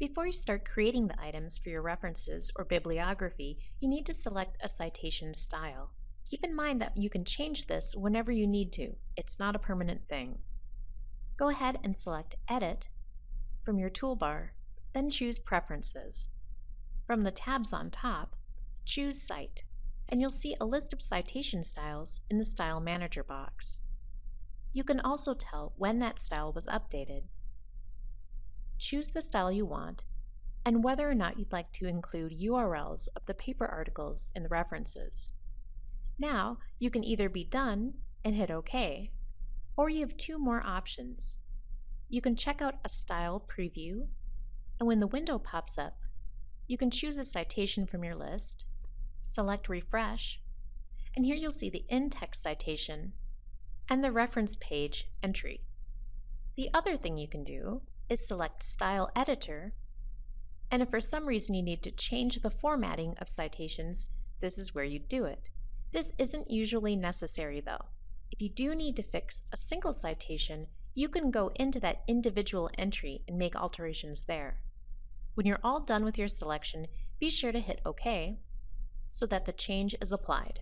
Before you start creating the items for your references or bibliography, you need to select a citation style. Keep in mind that you can change this whenever you need to. It's not a permanent thing. Go ahead and select Edit from your toolbar, then choose Preferences. From the tabs on top, choose Cite, and you'll see a list of citation styles in the Style Manager box. You can also tell when that style was updated. Choose the style you want and whether or not you'd like to include URLs of the paper articles in the references. Now, you can either be done and hit OK, or you have two more options. You can check out a style preview, and when the window pops up, you can choose a citation from your list, select Refresh, and here you'll see the in-text citation and the reference page entry. The other thing you can do is select Style Editor, and if for some reason you need to change the formatting of citations, this is where you do it. This isn't usually necessary though. If you do need to fix a single citation, you can go into that individual entry and make alterations there. When you're all done with your selection, be sure to hit OK so that the change is applied.